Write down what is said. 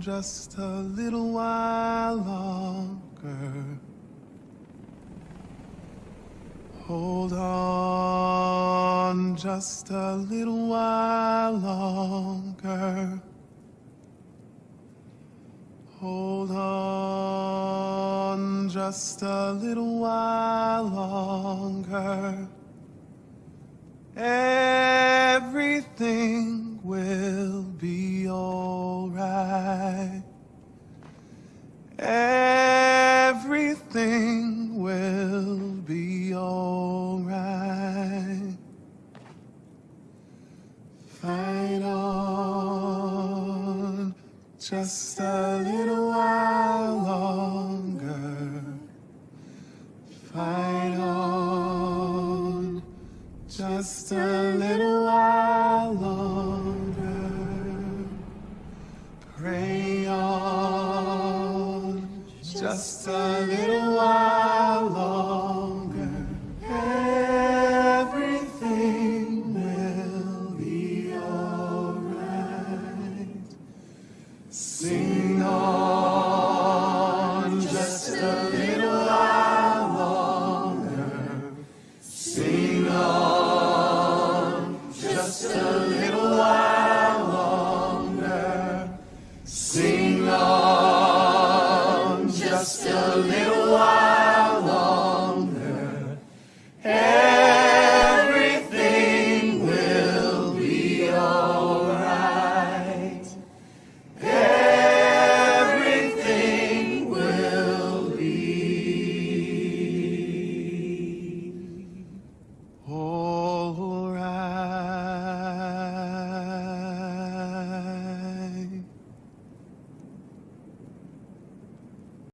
just a little while longer. Hold on just a little while longer. Hold on just a little while longer. Everything Fight on just a little while longer. Fight on just a little while longer. Pray on just a little Sing on.